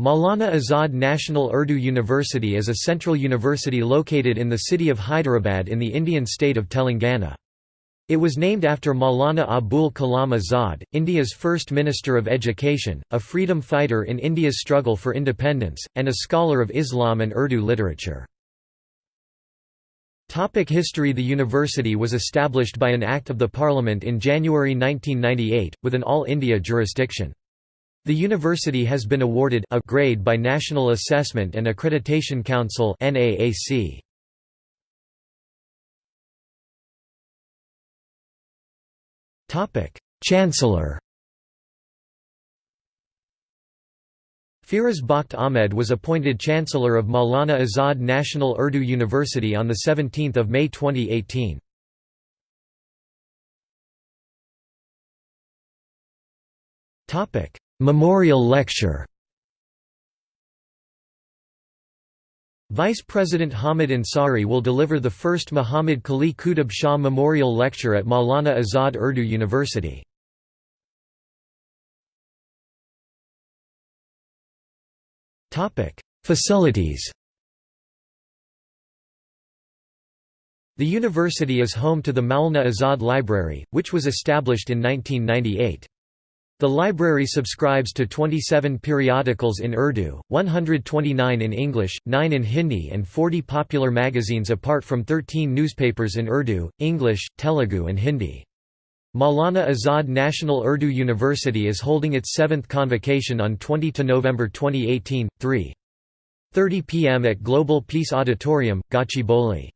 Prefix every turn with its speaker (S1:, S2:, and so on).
S1: Maulana Azad National Urdu University is a central university located in the city of Hyderabad in the Indian state of Telangana. It was named after Maulana Abul Kalam Azad, India's first Minister of Education, a freedom fighter in India's struggle for independence, and a scholar of Islam and Urdu literature. Topic history The university was established by an Act of the Parliament in January 1998, with an All India jurisdiction. The university has been awarded a grade by National Assessment and Accreditation Council (NAAC). Topic: Chancellor Firoz Bakht Ahmed was appointed Chancellor of Maulana Azad National Urdu University on 17 May 2018. Memorial lecture Vice President Hamid Ansari will deliver the first Muhammad Quli Qutb Shah Memorial Lecture at Maulana Azad Urdu University. Facilities The university is home to the Maulana Azad Library, which was established in 1998. The library subscribes to 27 periodicals in Urdu, 129 in English, 9 in Hindi and 40 popular magazines apart from 13 newspapers in Urdu, English, Telugu and Hindi. Maulana Azad National Urdu University is holding its seventh convocation on 20 November 2018, 3.30 pm at Global Peace Auditorium, Gachibowli.